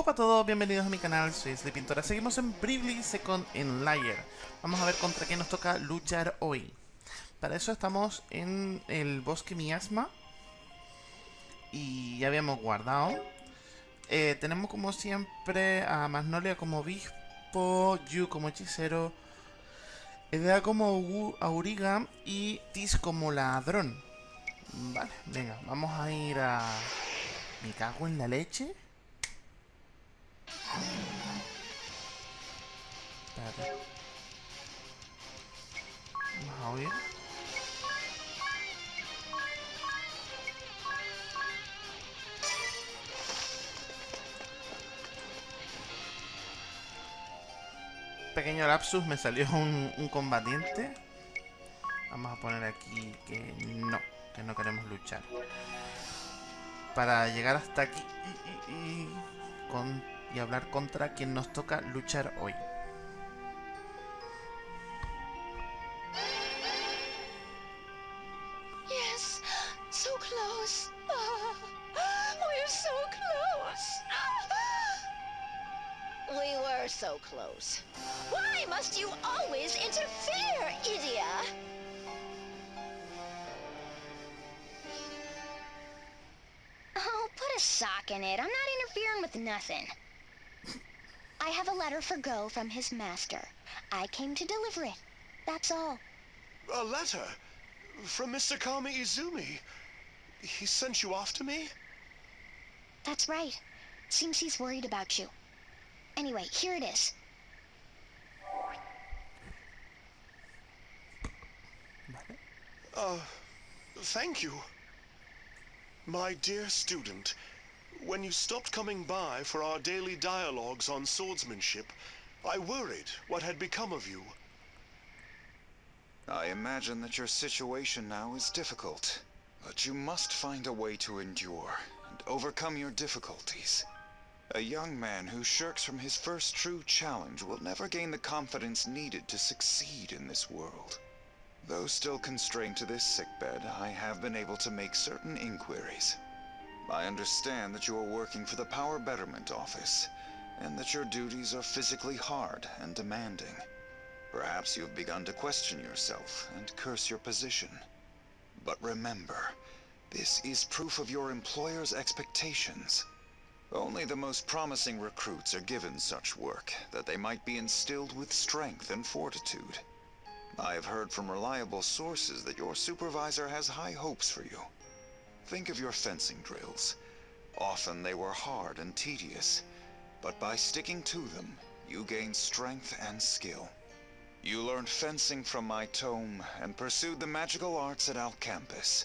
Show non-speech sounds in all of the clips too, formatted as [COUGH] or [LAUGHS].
Hola a todos, bienvenidos a mi canal, soy de Pintora. Seguimos en Bravely Second en Layer. Vamos a ver contra qué nos toca luchar hoy. Para eso estamos en el bosque miasma. Y ya habíamos guardado. Eh, tenemos como siempre a Magnolia como obispo, Yu como hechicero, Edea como auriga y Tis como ladrón. Vale, venga, vamos a ir a... Me cago en la leche. Espérate. Vamos a oír. Pequeño lapsus, me salió [LAUGHS] un, combatiente. Vamos a poner aquí que no, que no queremos luchar. Para llegar hasta aquí y, con y hablar contra quien nos toca luchar hoy. So close. Why must you always interfere, Edea? Oh, put a sock in it. I'm not interfering with nothing. I have a letter for Go from his master. I came to deliver it. That's all. A letter? From Mr. Kamiizumi? He sent you after me? That's right. Seems he's worried about you. Anyway, here it is. Uh, thank you. My dear student, when you stopped coming by for our daily dialogues on swordsmanship, I worried what had become of you. I imagine that your situation now is difficult, but you must find a way to endure and overcome your difficulties. A young man who shirks from his first true challenge will never gain the confidence needed to succeed in this world. Though still constrained to this sickbed, I have been able to make certain inquiries. I understand that you are working for the Power Betterment Office, and that your duties are physically hard and demanding. Perhaps you have begun to question yourself and curse your position. But remember, this is proof of your employer's expectations. Only the most promising recruits are given such work, that they might be instilled with strength and fortitude. I have heard from reliable sources that your supervisor has high hopes for you. Think of your fencing drills. Often they were hard and tedious, but by sticking to them, you gained strength and skill. You learned fencing from my tome and pursued the magical arts at Al-Khampis.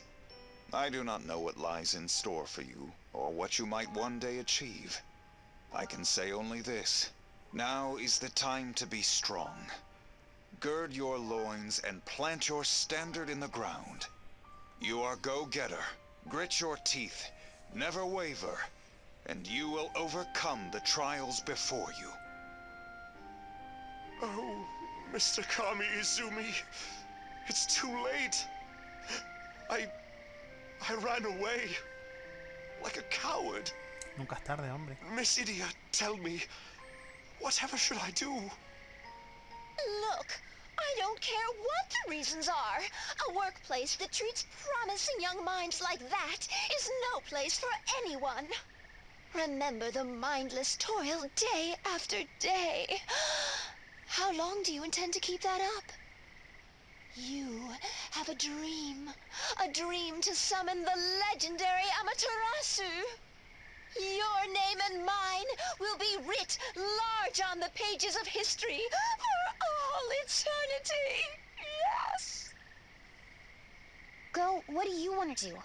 I do not know what lies in store for you, or what you might one day achieve. I can say only this. Now is the time to be strong. Gird your loins and plant your standard in the ground. You are go-getter. Grit your teeth, never waver, and you will overcome the trials before you. Oh, Mr. Kami Izumi, it's too late. I... I ran away. Like a coward. Nunca es tarde, hombre. Miss Edea, tell me, whatever should I do? Look, I don't care what the reasons are. A workplace that treats promising young minds like that is no place for anyone. Remember the mindless toil day after day. [GASPS] How long do you intend to keep that up? You have a dream. A dream to summon the legendary Amaterasu. Your name and mine will be writ large on the pages of history all eternity. Yes. Go, what do you want to do?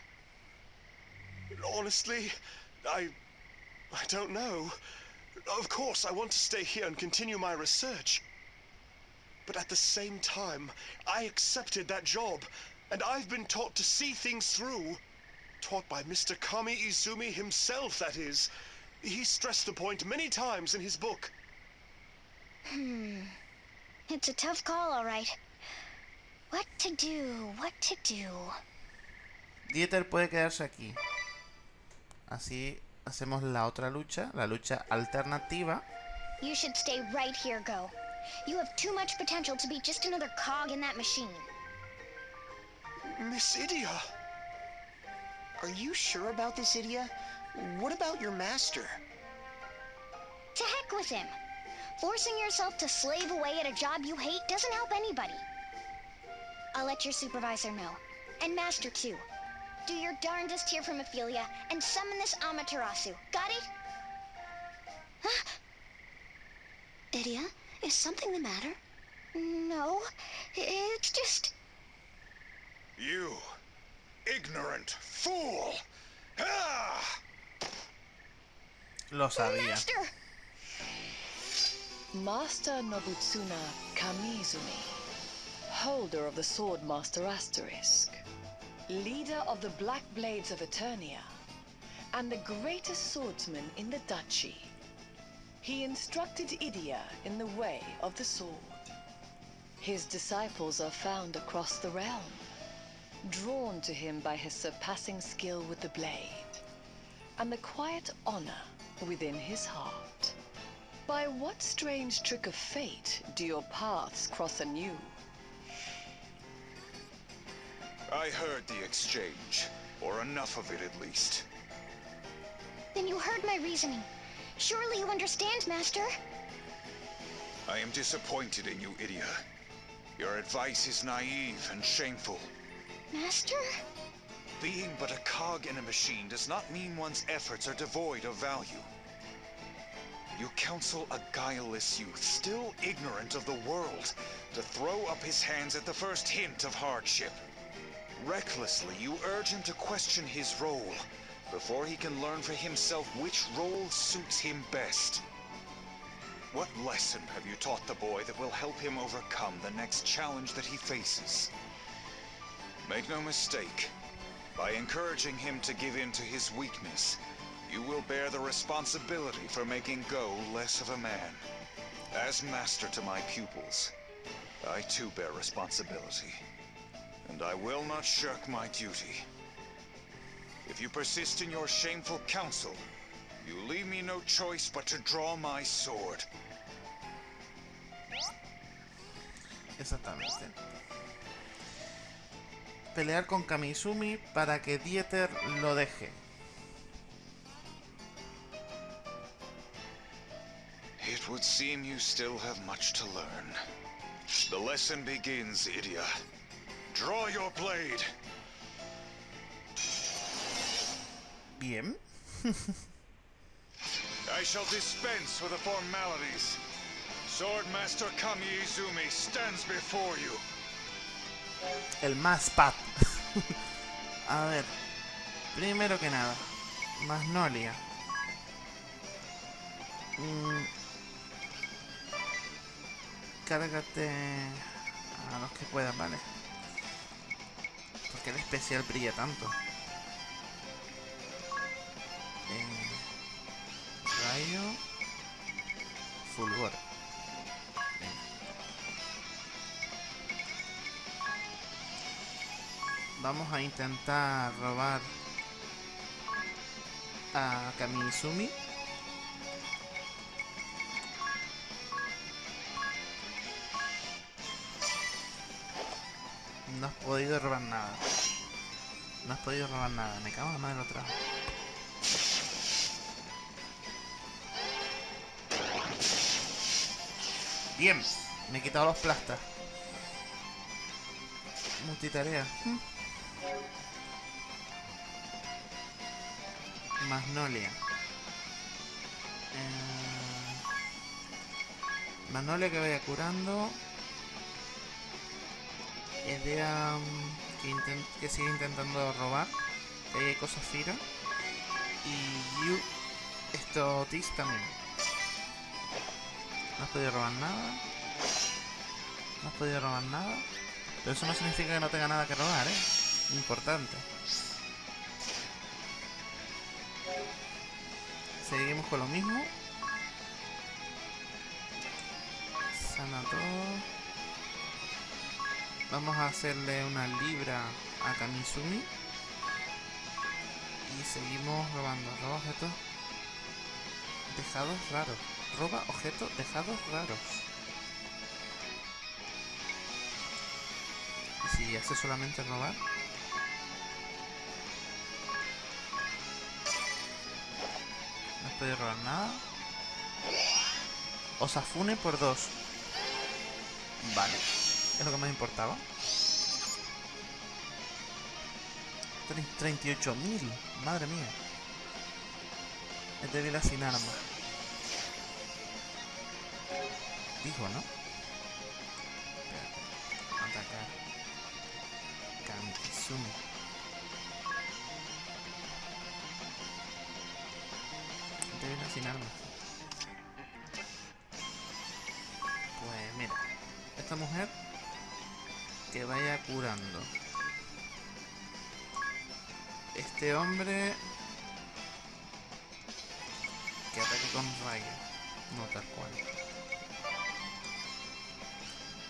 Honestly, I... I don't know. Of course, I want to stay here and continue my research. But at the same time, I accepted that job, and I've been taught to see things through. Taught by Mr. Kamiizumi himself, that is. He stressed the point many times in his book. Hmm. It's a tough call, all right. What to do? What to do? Dieter puede quedarse aquí. Así hacemos la otra lucha, la lucha alternativa. You should stay right here, Go. You have too much potential to be just another cog in that machine. Miss Edea! Are you sure about this, Edea? What about your master? To heck with him. Forcing yourself to slave away at a job you hate doesn't help anybody. I'll let your supervisor know. And Master, too. Do your darndest here from Ophelia and summon this Amaterasu. Got it? Huh? Edea, is something the matter? No, it's just... You, ignorant fool! Ah! Lo sabía. Master! Master Nobutsuna Kamiizumi, holder of the Sword Master Asterisk, leader of the Black Blades of Eternia, and the greatest swordsman in the duchy. He instructed Edea in the way of the sword. His disciples are found across the realm, drawn to him by his surpassing skill with the blade, and the quiet honor within his heart. By what strange trick of fate do your paths cross anew? I heard the exchange, or enough of it at least. Then you heard my reasoning. Surely you understand, Master. I am disappointed in you, Edea. Your advice is naive and shameful. Master? Being but a cog in a machine does not mean one's efforts are devoid of value. You counsel a guileless youth, still ignorant of the world, to throw up his hands at the first hint of hardship. Recklessly, you urge him to question his role, before he can learn for himself which role suits him best. What lesson have you taught the boy that will help him overcome the next challenge that he faces? Make no mistake, by encouraging him to give in to his weakness, you will bear the responsibility for making Go less of a man. As master to my pupils, I too bear responsibility. And I will not shirk my duty. If you persist in your shameful counsel, you leave me no choice but to draw my sword. Exactamente. Pelear con Kamiizumi para que Dieter lo deje. Would seem you still have much to learn. The lesson begins, Edea. Draw your blade. Bien. [LAUGHS] I shall dispense with the formalities. Swordmaster Kamiizumi stands before you. El más pat. [LAUGHS] A ver. Primero que nada. Magnolia. Mm. Cárgate a los que puedas, ¿vale? Porque el especial brilla tanto. Eh, rayo. Fulgor. Vamos a intentar robar a Kamizumi. No has podido robar nada. No has podido robar nada. Me cago en la madre otra vez. Bien. Me he quitado los plastas. Multitarea. Magnolia. Eh, Magnolia que vaya curando. Idea que, que sigue intentando robar. Que cosas Fira. Y Yu. Esto Tis también. No has podido robar nada. No has podido robar nada. Pero eso no significa que no tenga nada que robar, ¿eh? Importante. Seguimos con lo mismo. Sana todo. Vamos a hacerle una libra a Kamizumi. Y seguimos robando. Roba objetos. dejados raros. Roba objetos dejados raros. ¿Y si hace solamente robar? No podido robar nada. Osafune por dos. Vale. Es lo que más importaba. 38.000. Madre mía. Es débil sin arma. Dijo, ¿no? Espérate. Atacar. Kamizumi. Débil sin armas. Pues mira. Esta mujer que vaya curando. Este hombre que ataque con rayo. No tal cual.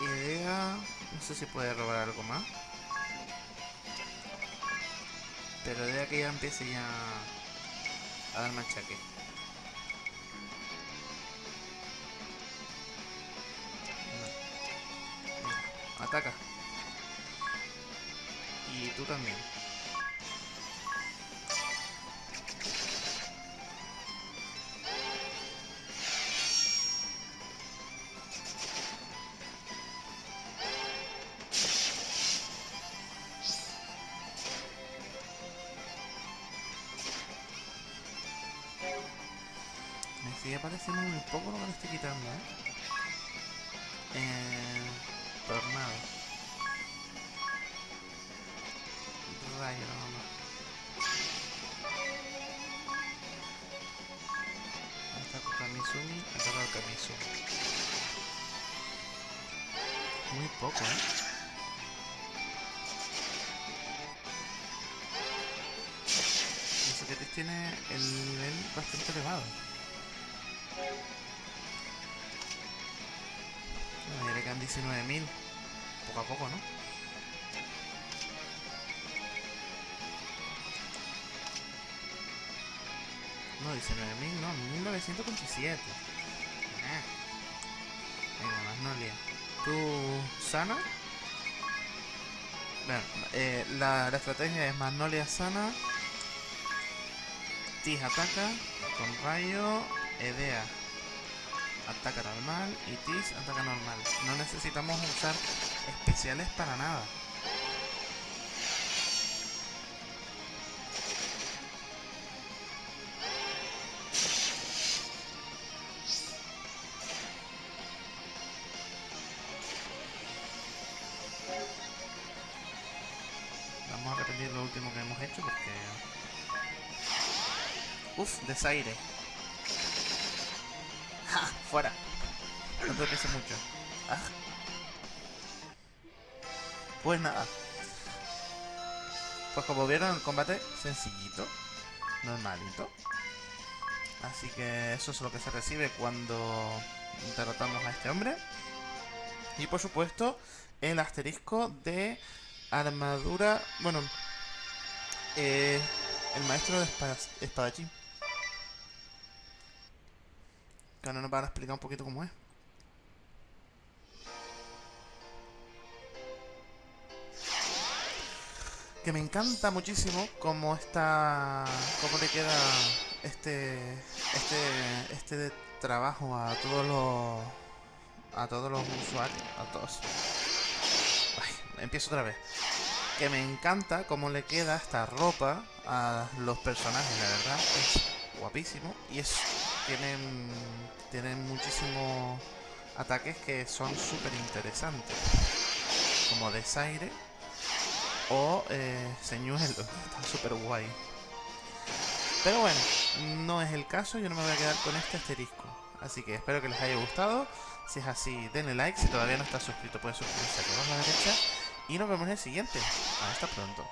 Idea. No sé si puede robar algo más. Pero idea que ya empiece ya a dar machaque. Ataca. Y tú también. Me sigue pareciendo muy poco lo que le estoy quitando, ¿eh? eh tornado. Rayo, nada más. Ataco Kamisumi, ataco al Kamisumi. Muy poco, ¿eh? Tiene el nivel bastante elevado. Bueno, ya le quedan 19.000. Poco a poco, ¿no? No, 19.000, no, 1927. Ah. Venga, Magnolia. ¿Tú sana? Bueno, eh, la, la estrategia es Magnolia sana. Tis ataca con rayo. Edea ataca normal y Tis ataca normal. No necesitamos usar especiales para nada. Último que hemos hecho porque... Uf, desaire. ¡Ja! [LAUGHS] ¡Fuera! No te pienses mucho. Ah. Pues nada. Pues como vieron, el combate sencillito. Normalito. Así que eso es lo que se recibe cuando derrotamos a este hombre. Y por supuesto, el asterisco de armadura... Bueno, eh, el maestro de espadachín. Que ahora nos van a explicar un poquito cómo es. Que me encanta muchísimo cómo está. cómo le queda este. este. este trabajo a todos los. a todos los usuarios. a todos. Empiezo otra vez. Que me encanta cómo le queda esta ropa a los personajes, la verdad. Es guapísimo. Y es. tienen. tienen muchísimos ataques que son súper interesantes. Como desaire o eh, señuelo. [LAUGHS] Está súper guay. Pero bueno, no es el caso. Yo no me voy a quedar con este asterisco. Así que espero que les haya gustado. Si es así, denle like. Si todavía no estás suscrito, puedes suscribirse aquí abajo a la derecha. Y nos vemos en el siguiente. Hasta pronto.